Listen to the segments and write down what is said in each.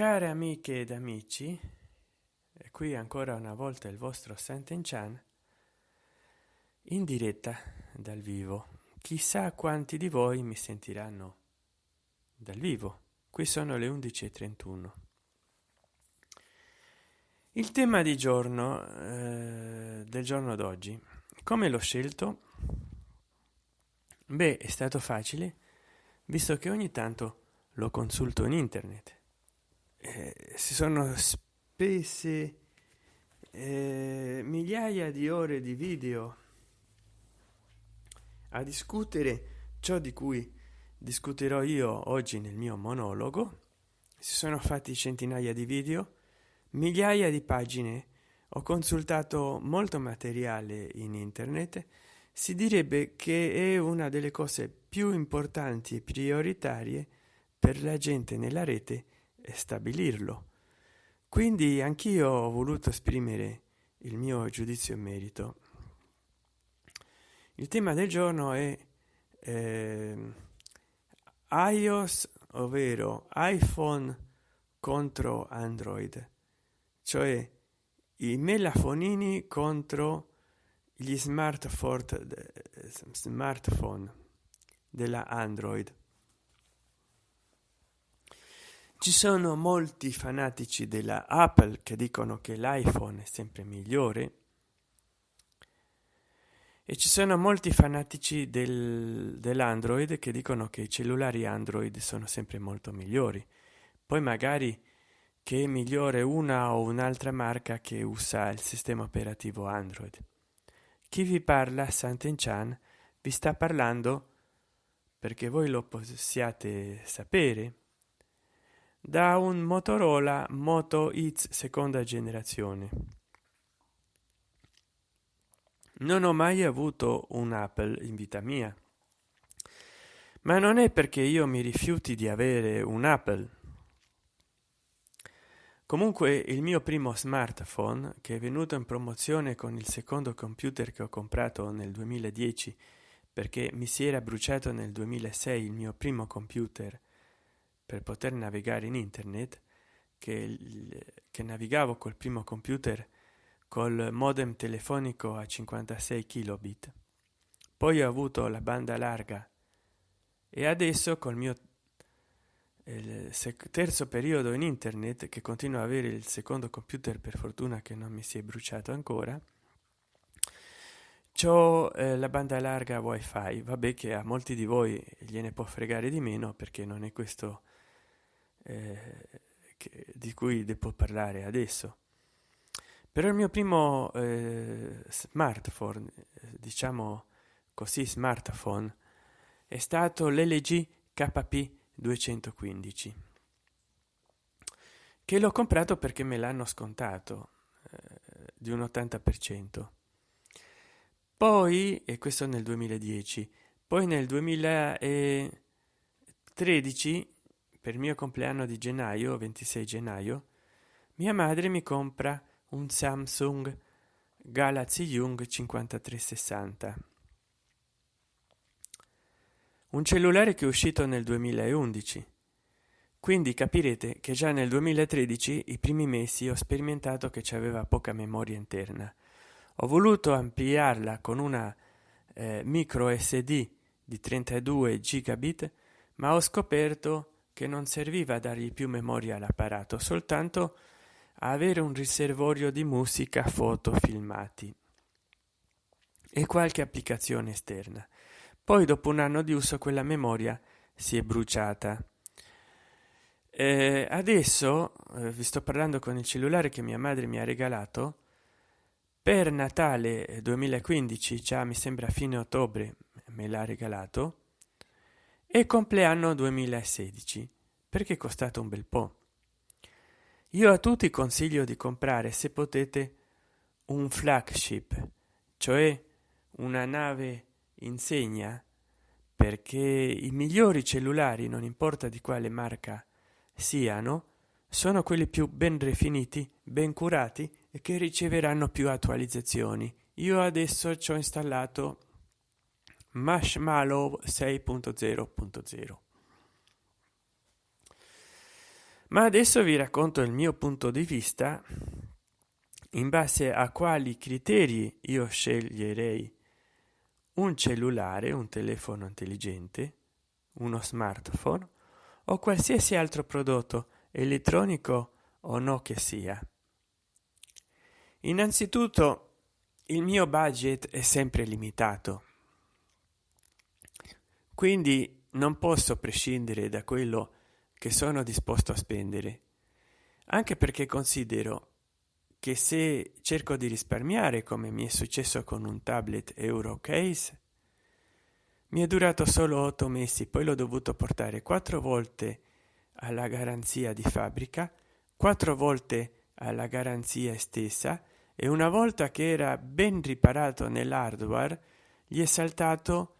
care amiche ed amici e qui ancora una volta il vostro Santen Chan in diretta dal vivo. Chissà quanti di voi mi sentiranno dal vivo. Qui sono le 11.31 il tema di giorno eh, del giorno d'oggi. Come l'ho scelto? Beh è stato facile visto che ogni tanto lo consulto in internet eh, si sono spese eh, migliaia di ore di video a discutere ciò di cui discuterò io oggi nel mio monologo. Si sono fatti centinaia di video migliaia di pagine. Ho consultato molto materiale in internet. Si direbbe che è una delle cose più importanti e prioritarie per la gente nella rete e stabilirlo. Quindi anch'io ho voluto esprimere il mio giudizio in merito. Il tema del giorno è eh, ios ovvero iphone contro android cioè i melafonini contro gli smartphone smartphone della android ci sono molti fanatici della apple che dicono che l'iphone è sempre migliore e ci sono molti fanatici del, dell'android che dicono che i cellulari android sono sempre molto migliori. Poi magari che è migliore una o un'altra marca che usa il sistema operativo android. Chi vi parla santen chan vi sta parlando perché voi lo possiate sapere da un motorola moto x seconda generazione. Non ho mai avuto un apple in vita mia ma non è perché io mi rifiuti di avere un apple. Comunque il mio primo smartphone che è venuto in promozione con il secondo computer che ho comprato nel 2010 perché mi si era bruciato nel 2006 il mio primo computer per poter navigare in internet che, che navigavo col primo computer col modem telefonico a 56 kilobit. Poi ho avuto la banda larga. E adesso col mio terzo periodo in internet che continuo a avere il secondo computer per fortuna che non mi si è bruciato ancora c'ho eh, la banda larga wifi. Vabbè che a molti di voi gliene può fregare di meno perché non è questo eh, che, di cui devo parlare adesso. Però il mio primo eh, smartphone eh, diciamo così smartphone è stato l'lg kp 215 che l'ho comprato perché me l'hanno scontato eh, di un 80 per cento. Poi e questo nel 2010 poi nel 2013 per il mio compleanno di gennaio 26 gennaio mia madre mi compra un samsung galaxy young 5360 un cellulare che è uscito nel 2011 quindi capirete che già nel 2013 i primi mesi ho sperimentato che c'aveva poca memoria interna. Ho voluto ampliarla con una eh, micro sd di 32 gigabit ma ho scoperto che non serviva a dargli più memoria all'apparato soltanto a avere un riservorio di musica foto filmati e qualche applicazione esterna. Poi dopo un anno di uso quella memoria si è bruciata. Eh, adesso eh, vi sto parlando con il cellulare che mia madre mi ha regalato. Per natale 2015 già mi sembra fine ottobre me l'ha regalato e compleanno 2016 perché è costato un bel po. Io a tutti consiglio di comprare se potete un flagship cioè una nave insegna perché i migliori cellulari non importa di quale marca siano sono quelli più ben definiti ben curati e che riceveranno più attualizzazioni. Io adesso ci ho installato marshmallow 6.0.0 ma adesso vi racconto il mio punto di vista in base a quali criteri io sceglierei un cellulare un telefono intelligente uno smartphone o qualsiasi altro prodotto elettronico o no che sia. Innanzitutto il mio budget è sempre limitato quindi non posso prescindere da quello che sono disposto a spendere anche perché considero che se cerco di risparmiare come mi è successo con un tablet euro case mi è durato solo otto mesi poi l'ho dovuto portare quattro volte alla garanzia di fabbrica quattro volte alla garanzia stessa e una volta che era ben riparato nell'hardware gli è saltato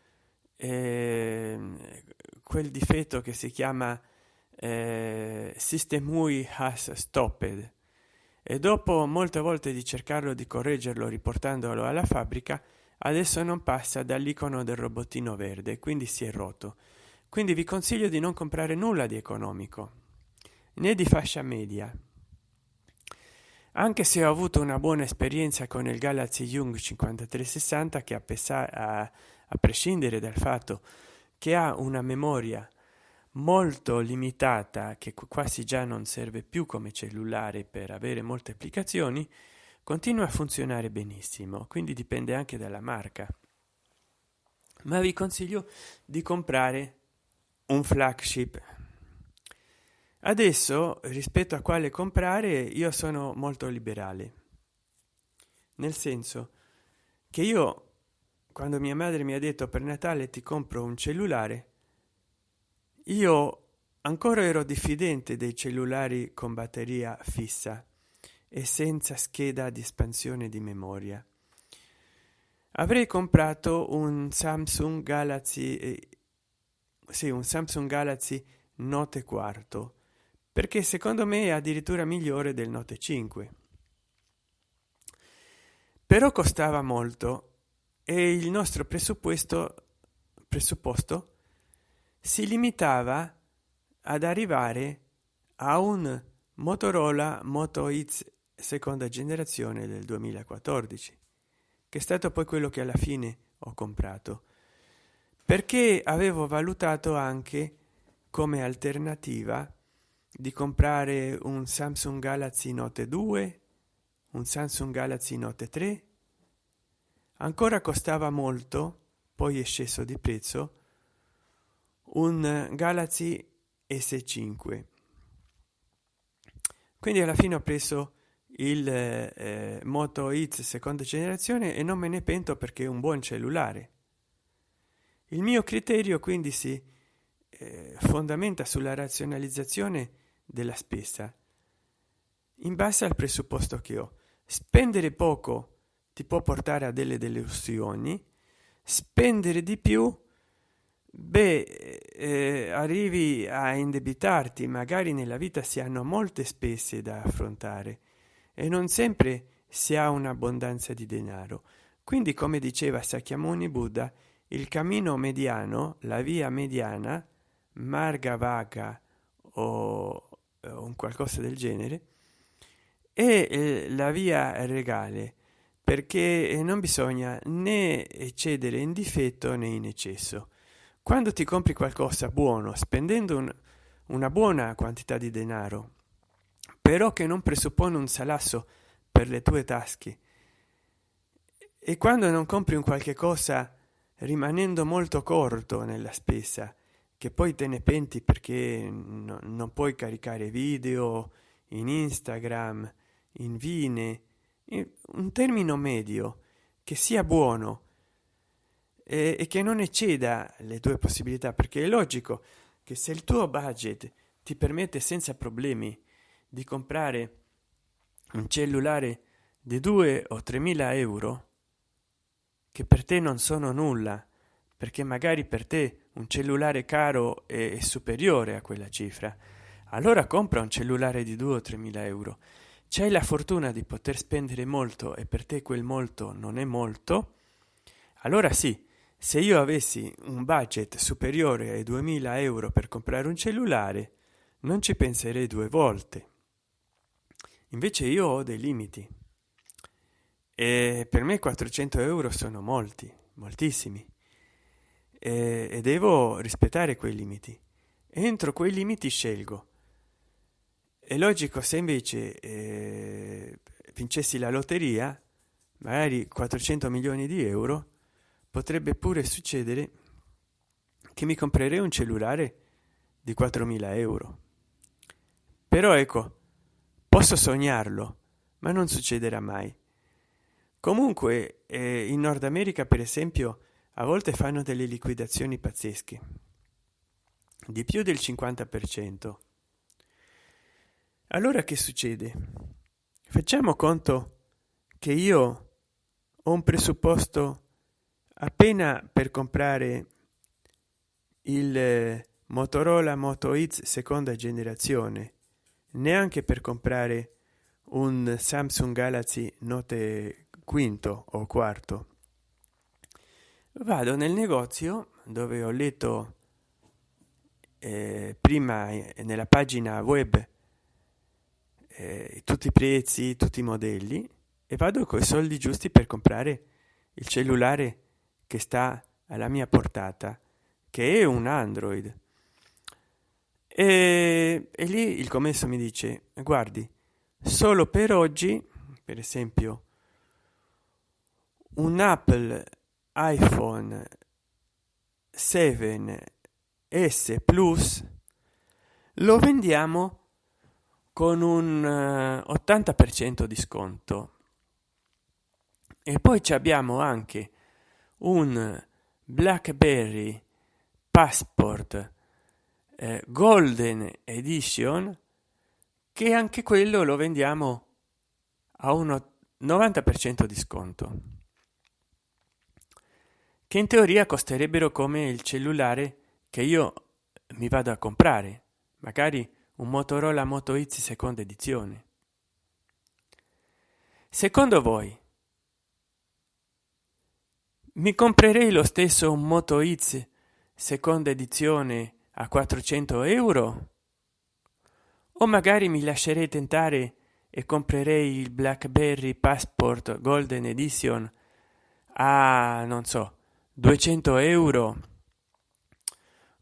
eh, quel difetto che si chiama eh, system UI has stopped. E dopo molte volte di cercarlo di correggerlo riportandolo alla fabbrica adesso non passa dall'icono del robottino verde quindi si è rotto. Quindi vi consiglio di non comprare nulla di economico né di fascia media. Anche se ho avuto una buona esperienza con il galaxy young 5360 che a, a, a prescindere dal fatto che ha una memoria molto limitata che quasi già non serve più come cellulare per avere molte applicazioni continua a funzionare benissimo quindi dipende anche dalla marca. Ma vi consiglio di comprare un flagship. Adesso rispetto a quale comprare io sono molto liberale. Nel senso che io quando mia madre mi ha detto per natale ti compro un cellulare io ancora ero diffidente dei cellulari con batteria fissa e senza scheda di espansione di memoria. Avrei comprato un samsung galaxy eh, sì un samsung galaxy note quarto perché secondo me è addirittura migliore del note 5 però costava molto e il nostro presupposto presupposto si limitava ad arrivare a un motorola moto x seconda generazione del 2014 che è stato poi quello che alla fine ho comprato perché avevo valutato anche come alternativa di comprare un samsung galaxy note 2 un samsung galaxy note 3 ancora costava molto poi è sceso di prezzo un galaxy s5 quindi alla fine ho preso il eh, moto x seconda generazione e non me ne pento perché è un buon cellulare. Il mio criterio quindi si eh, fondamenta sulla razionalizzazione della spesa in base al presupposto che ho. Spendere poco ti può portare a delle delusioni. Spendere di più beh eh, arrivi a indebitarti magari nella vita si hanno molte spese da affrontare e non sempre si ha un'abbondanza di denaro. Quindi come diceva sakyamuni buddha il cammino mediano la via mediana marga vaga o, o un qualcosa del genere è eh, la via regale perché non bisogna né eccedere in difetto né in eccesso. Quando ti compri qualcosa buono spendendo un, una buona quantità di denaro però che non presuppone un salasso per le tue tasche e quando non compri un qualche cosa rimanendo molto corto nella spesa che poi te ne penti perché no, non puoi caricare video in instagram in vine in un termine medio che sia buono e, e che non ecceda le tue possibilità perché è logico che se il tuo budget ti permette senza problemi di comprare un cellulare di 2 o 3 mila euro che per te non sono nulla perché magari per te un cellulare caro è, è superiore a quella cifra allora compra un cellulare di 2 o 3 mila euro c'hai la fortuna di poter spendere molto e per te quel molto non è molto? Allora sì se io avessi un budget superiore ai 2000 euro per comprare un cellulare non ci penserei due volte. Invece io ho dei limiti. E per me 400 euro sono molti moltissimi. E, e devo rispettare quei limiti. Entro quei limiti scelgo è logico se invece eh, vincessi la lotteria magari 400 milioni di euro potrebbe pure succedere che mi comprerei un cellulare di 4.000 euro. Però ecco posso sognarlo ma non succederà mai. Comunque eh, in nord america per esempio a volte fanno delle liquidazioni pazzesche. Di più del 50 per cento allora che succede? Facciamo conto che io ho un presupposto appena per comprare il eh, motorola moto x seconda generazione neanche per comprare un samsung galaxy note quinto o quarto. Vado nel negozio dove ho letto eh, prima eh, nella pagina web eh, tutti i prezzi tutti i modelli e vado con i soldi giusti per comprare il cellulare che sta alla mia portata che è un android. E, e lì il commesso mi dice guardi solo per oggi per esempio un apple iphone 7 s plus lo vendiamo con un 80 per cento di sconto. E poi abbiamo anche un blackberry passport eh, golden edition che anche quello lo vendiamo a uno 90 per cento di sconto che in teoria costerebbero come il cellulare che io mi vado a comprare. Magari un motorola moto x seconda edizione. Secondo voi mi comprerei lo stesso moto x seconda edizione a 400 euro? O magari mi lascerei tentare e comprerei il blackberry passport golden edition a non so 200 euro?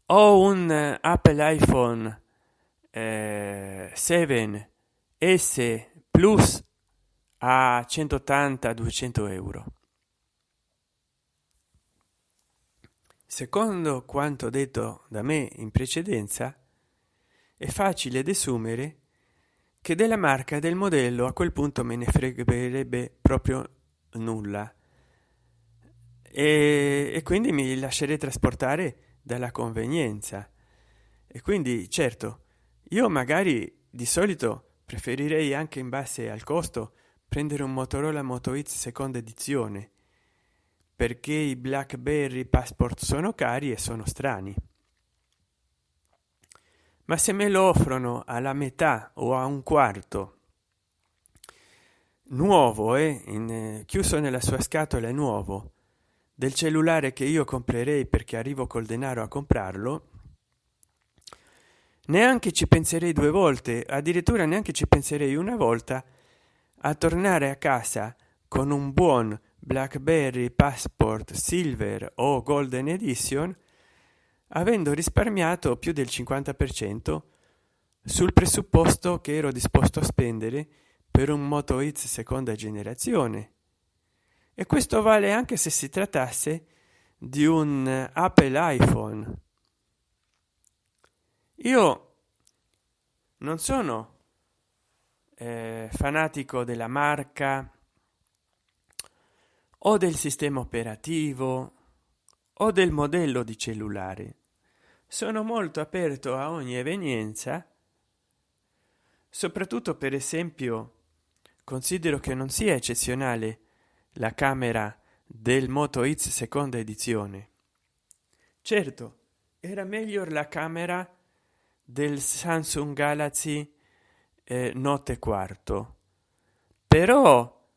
O un apple iphone eh, 7 s plus a 180 200 euro. Secondo quanto detto da me in precedenza è facile desumere che della marca del modello a quel punto me ne fregherebbe proprio nulla. E, e quindi mi lascerei trasportare dalla convenienza. E quindi certo io magari di solito preferirei anche in base al costo prendere un motorola moto x seconda edizione perché i blackberry passport sono cari e sono strani. Ma se me lo offrono alla metà o a un quarto nuovo in, eh, chiuso nella sua scatola nuovo del cellulare che io comprerei perché arrivo col denaro a comprarlo neanche ci penserei due volte addirittura neanche ci penserei una volta a tornare a casa con un buon blackberry passport silver o golden edition avendo risparmiato più del 50 per cento sul presupposto che ero disposto a spendere per un moto x seconda generazione. E questo vale anche se si trattasse di un apple iphone io non sono eh, fanatico della marca o del sistema operativo o del modello di cellulare sono molto aperto a ogni evenienza soprattutto per esempio considero che non sia eccezionale la camera del moto x seconda edizione. Certo era meglio la camera del samsung galaxy eh, note quarto. Però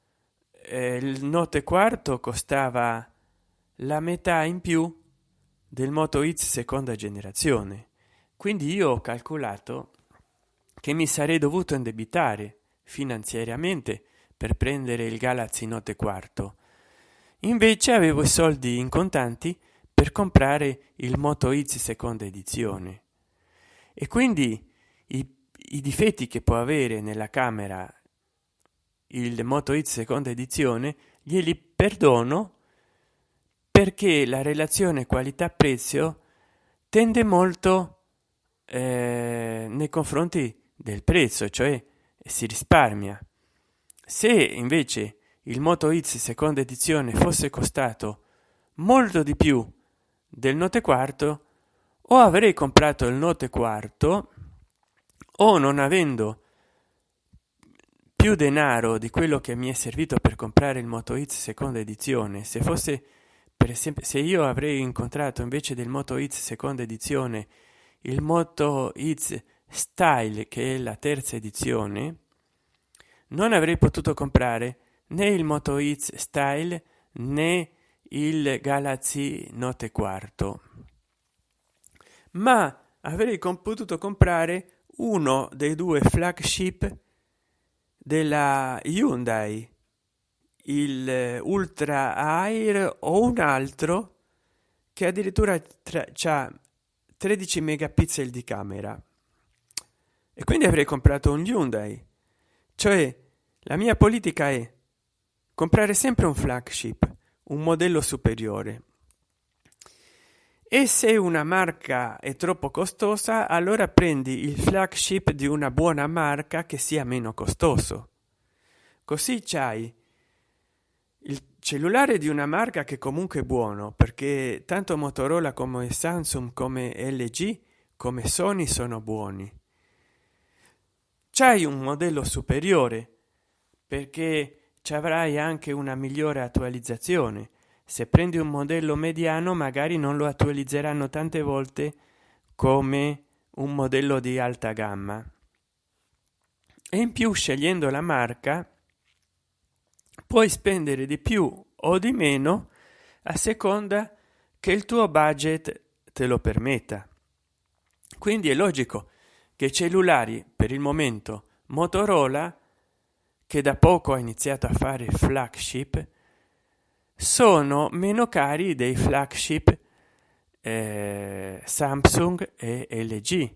eh, il note quarto costava la metà in più del moto x seconda generazione. Quindi io ho calcolato che mi sarei dovuto indebitare finanziariamente per prendere il Galaxy Note quarto. Invece avevo i soldi in contanti per comprare il Moto X seconda edizione e quindi i, i difetti che può avere nella camera il Moto X seconda edizione glieli perdono perché la relazione qualità prezzo tende molto eh, nei confronti del prezzo cioè si risparmia. Se invece il moto x seconda edizione fosse costato molto di più del note quarto o avrei comprato il note quarto o non avendo più denaro di quello che mi è servito per comprare il moto x seconda edizione se fosse per esempio se io avrei incontrato invece del moto x seconda edizione il moto x style che è la terza edizione non avrei potuto comprare né il moto x style né il galaxy note quarto ma avrei potuto comprare uno dei due flagship della Hyundai il Ultra Air o un altro che addirittura ha 13 megapixel di camera. E quindi avrei comprato un Hyundai. Cioè la mia politica è comprare sempre un flagship un modello superiore e se una marca è troppo costosa allora prendi il flagship di una buona marca che sia meno costoso. Così c'hai il cellulare di una marca che comunque è buono perché tanto motorola come samsung come lg come sony sono buoni. C'hai un modello superiore perché ci avrai anche una migliore attualizzazione se prendi un modello mediano magari non lo attualizzeranno tante volte come un modello di alta gamma. E in più scegliendo la marca puoi spendere di più o di meno a seconda che il tuo budget te lo permetta. Quindi è logico che cellulari per il momento motorola che da poco ha iniziato a fare flagship sono meno cari dei flagship eh, samsung e lg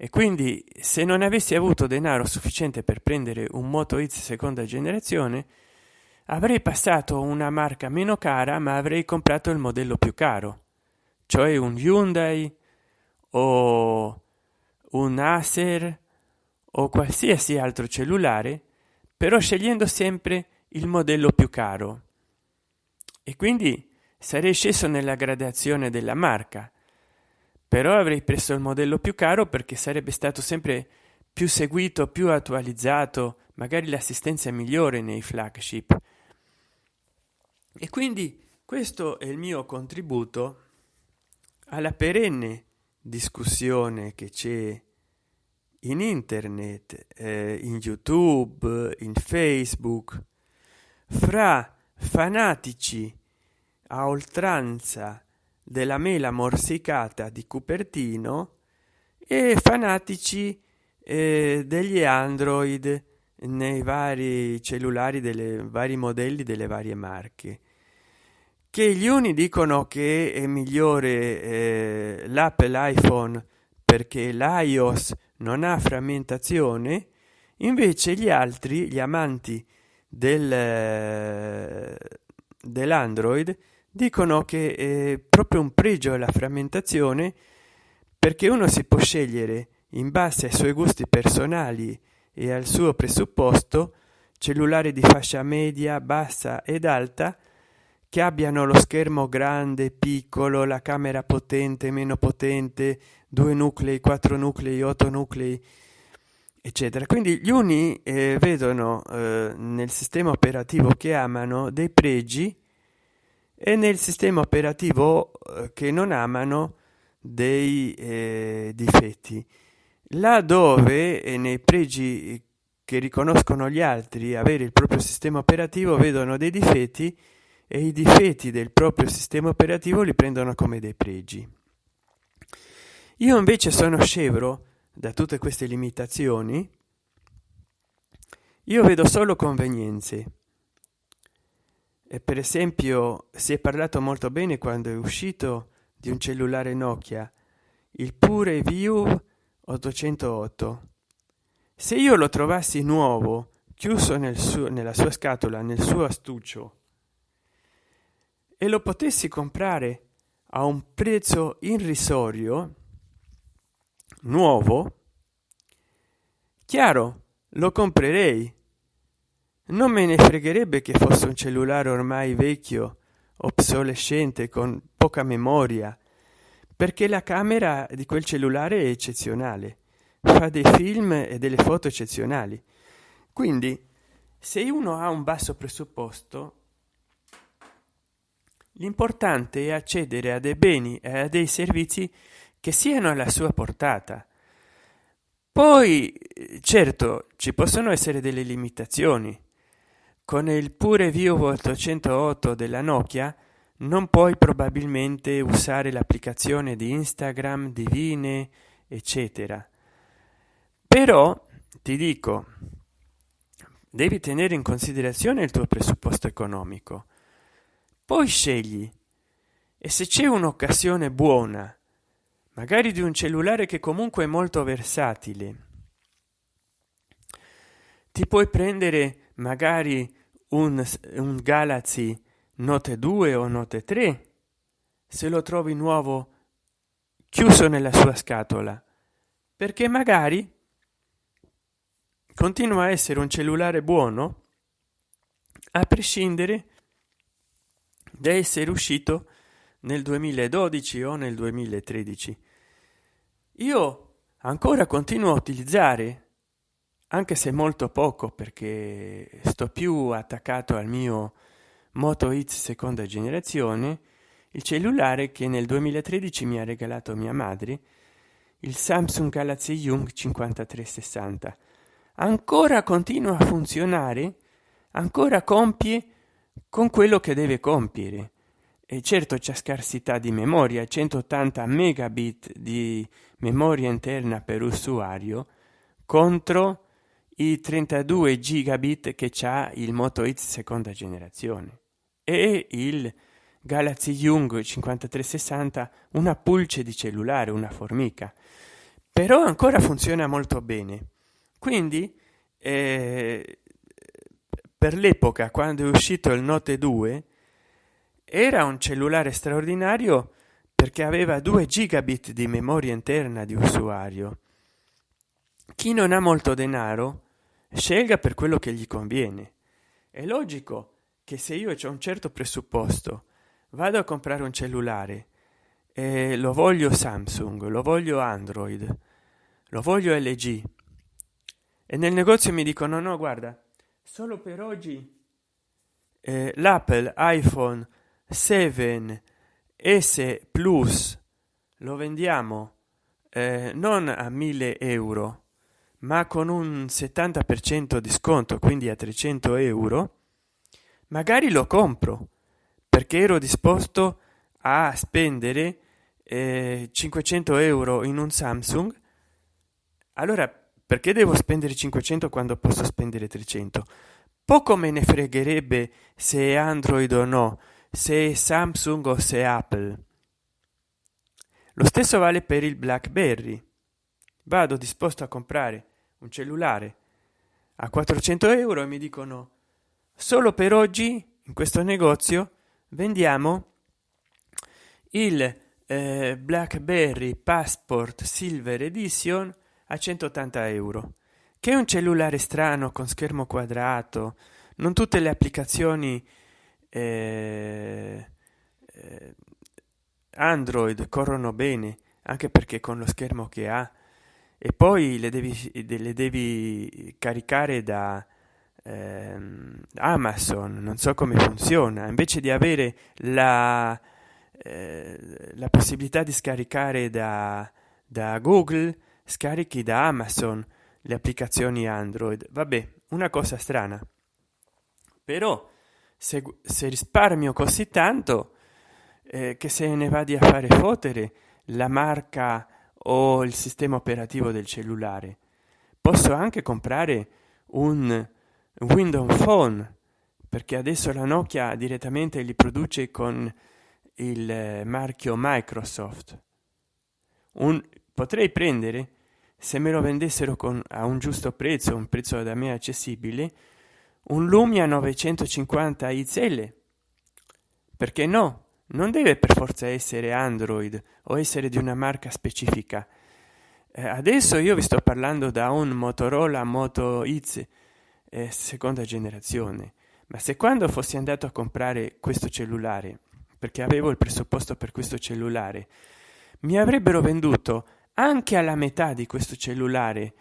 e quindi se non avessi avuto denaro sufficiente per prendere un moto x seconda generazione avrei passato una marca meno cara ma avrei comprato il modello più caro cioè un hyundai o un acer o qualsiasi altro cellulare però scegliendo sempre il modello più caro. E quindi sarei sceso nella gradazione della marca. Però avrei preso il modello più caro perché sarebbe stato sempre più seguito più attualizzato magari l'assistenza migliore nei flagship. E quindi questo è il mio contributo alla perenne discussione che c'è in internet eh, in youtube in facebook fra fanatici a oltranza della mela morsicata di Cupertino e fanatici eh, degli Android nei vari cellulari delle vari modelli delle varie marche. Che gli uni dicono che è migliore eh, l'Apple iPhone perché l'iOS non ha frammentazione invece gli altri gli amanti del eh, dell'android dicono che è proprio un pregio la frammentazione perché uno si può scegliere in base ai suoi gusti personali e al suo presupposto cellulare di fascia media bassa ed alta che abbiano lo schermo grande piccolo la camera potente meno potente due nuclei quattro nuclei otto nuclei eccetera. Quindi gli uni eh, vedono eh, nel sistema operativo che amano dei pregi e nel sistema operativo eh, che non amano dei eh, difetti. Là dove nei pregi che riconoscono gli altri avere il proprio sistema operativo vedono dei difetti e i difetti del proprio sistema operativo li prendono come dei pregi. Io invece sono scevro da tutte queste limitazioni io vedo solo convenienze. E per esempio si è parlato molto bene quando è uscito di un cellulare nokia il pure view 808 se io lo trovassi nuovo chiuso nel suo nella sua scatola nel suo astuccio e lo potessi comprare a un prezzo irrisorio nuovo? Chiaro lo comprerei. Non me ne fregherebbe che fosse un cellulare ormai vecchio obsolescente con poca memoria perché la camera di quel cellulare è eccezionale. Fa dei film e delle foto eccezionali. Quindi se uno ha un basso presupposto l'importante è accedere a dei beni e a dei servizi che siano alla sua portata. Poi certo ci possono essere delle limitazioni. Con il pure view 808 della nokia non puoi probabilmente usare l'applicazione di instagram divine eccetera. Però ti dico devi tenere in considerazione il tuo presupposto economico. Poi scegli. E se c'è un'occasione buona magari di un cellulare che comunque è molto versatile. Ti puoi prendere magari un, un galaxy note 2 o note 3 se lo trovi nuovo chiuso nella sua scatola. Perché magari continua a essere un cellulare buono a prescindere da essere uscito nel 2012 o nel 2013 io ancora continuo a utilizzare anche se molto poco perché sto più attaccato al mio moto X seconda generazione il cellulare che nel 2013 mi ha regalato mia madre il samsung galaxy young 5360 ancora continua a funzionare ancora compie con quello che deve compiere e certo c'è scarsità di memoria 180 megabit di memoria interna per usuario contro i 32 gigabit che c'ha il moto X seconda generazione. E il galaxy young 5360 una pulce di cellulare una formica. Però ancora funziona molto bene. Quindi eh, per l'epoca quando è uscito il note 2 era un cellulare straordinario perché aveva 2 gigabit di memoria interna di usuario. Chi non ha molto denaro scelga per quello che gli conviene. È logico che se io ho un certo presupposto vado a comprare un cellulare e lo voglio samsung lo voglio android lo voglio lg e nel negozio mi dicono no guarda solo per oggi eh, l'apple iphone 7 s plus lo vendiamo eh, non a 1000 euro ma con un 70 per cento di sconto quindi a 300 euro magari lo compro perché ero disposto a spendere eh, 500 euro in un samsung. Allora perché devo spendere 500 quando posso spendere 300 poco me ne fregherebbe se è android o no se samsung o se apple. Lo stesso vale per il blackberry. Vado disposto a comprare un cellulare a 400 euro e mi dicono solo per oggi in questo negozio vendiamo il eh, blackberry passport silver edition a 180 euro che è un cellulare strano con schermo quadrato non tutte le applicazioni eh, eh, android corrono bene anche perché con lo schermo che ha. E poi le devi, le devi caricare da ehm, amazon non so come funziona. Invece di avere la, eh, la possibilità di scaricare da, da google scarichi da amazon le applicazioni android. Vabbè una cosa strana. Però se, se risparmio così tanto eh, che se ne vadi a fare fotere la marca o il sistema operativo del cellulare. Posso anche comprare un windows phone perché adesso la nokia direttamente li produce con il marchio microsoft. Un potrei prendere se me lo vendessero con a un giusto prezzo un prezzo da me accessibile un lumia 950 xl perché no? Non deve per forza essere android o essere di una marca specifica. Eh, adesso io vi sto parlando da un motorola moto x eh, seconda generazione. Ma se quando fossi andato a comprare questo cellulare perché avevo il presupposto per questo cellulare mi avrebbero venduto anche alla metà di questo cellulare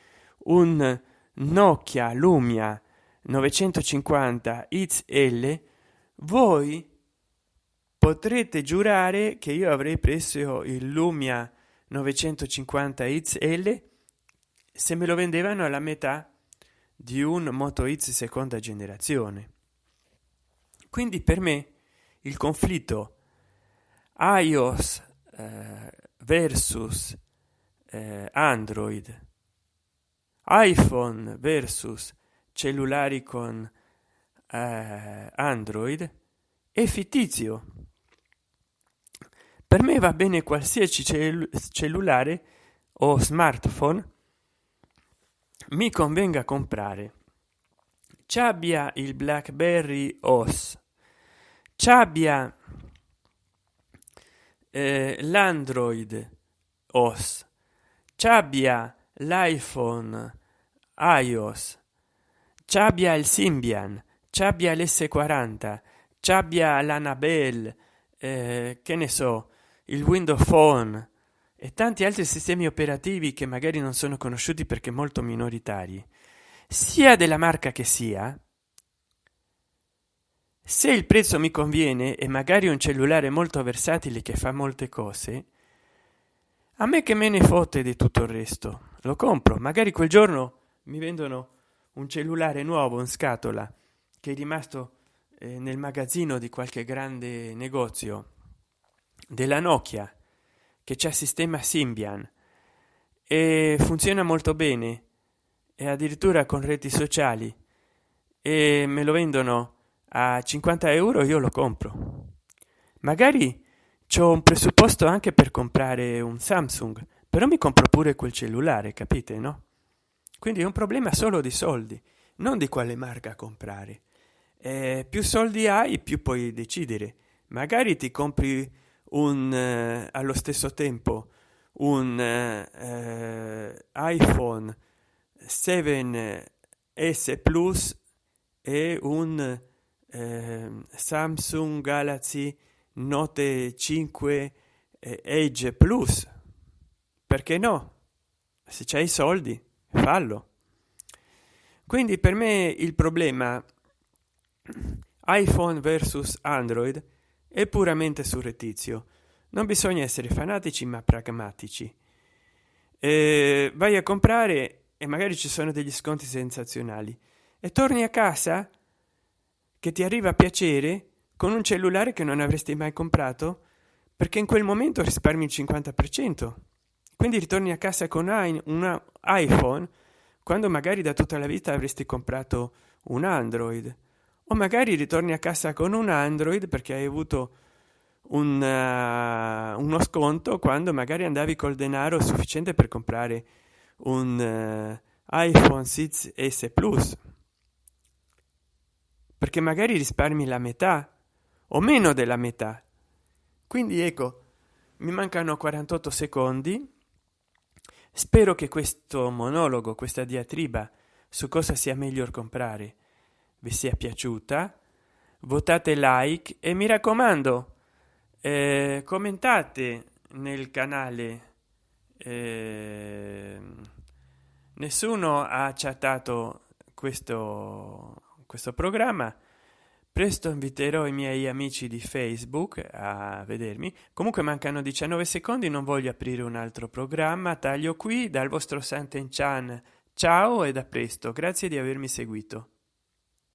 un nokia lumia 950 xl voi potrete giurare che io avrei preso il lumia 950 xl se me lo vendevano alla metà di un moto x seconda generazione. Quindi per me il conflitto ios eh, versus eh, android iphone versus cellulari con eh, android è fittizio. Per me va bene qualsiasi cell cellulare o smartphone mi convenga comprare. Ci abbia il blackberry os ci abbia eh, l'android os ci abbia l'iphone ios ci abbia il symbian ci abbia l's40 ci abbia l'anabel eh, che ne so il windows phone e tanti altri sistemi operativi che magari non sono conosciuti perché molto minoritari. Sia della marca che sia se il prezzo mi conviene e magari un cellulare molto versatile che fa molte cose a me che me ne fotte di tutto il resto. Lo compro magari quel giorno mi vendono un cellulare nuovo in scatola che è rimasto eh, nel magazzino di qualche grande negozio della nokia che c'è sistema symbian. E funziona molto bene e addirittura con reti sociali. E me lo vendono a 50 euro io lo compro. Magari c'ho un presupposto anche per comprare un samsung però mi compro pure quel cellulare capite no quindi è un problema solo di soldi non di quale marca comprare. Eh, più soldi hai più puoi decidere. Magari ti compri un eh, allo stesso tempo un eh, iphone 7s plus e un eh, samsung galaxy note 5 eh, edge plus. Perché no? Se c'hai i soldi fallo. Quindi per me il problema iphone versus android è puramente surrettizio. Non bisogna essere fanatici ma pragmatici. Eh, vai a comprare e magari ci sono degli sconti sensazionali. E torni a casa che ti arriva a piacere con un cellulare che non avresti mai comprato perché in quel momento risparmi il 50 per cento quindi ritorni a casa con un iphone quando magari da tutta la vita avresti comprato un android. O magari ritorni a casa con un android perché hai avuto un, uh, uno sconto quando magari andavi col denaro sufficiente per comprare un uh, iphone 6s plus. Perché magari risparmi la metà o meno della metà. Quindi ecco mi mancano 48 secondi spero che questo monologo questa diatriba su cosa sia meglio comprare vi sia piaciuta. Votate like e mi raccomando eh, commentate nel canale eh, nessuno ha chattato questo questo programma presto inviterò i miei amici di facebook a vedermi. Comunque mancano 19 secondi non voglio aprire un altro programma. Taglio qui dal vostro santen chan ciao e da presto. Grazie di avermi seguito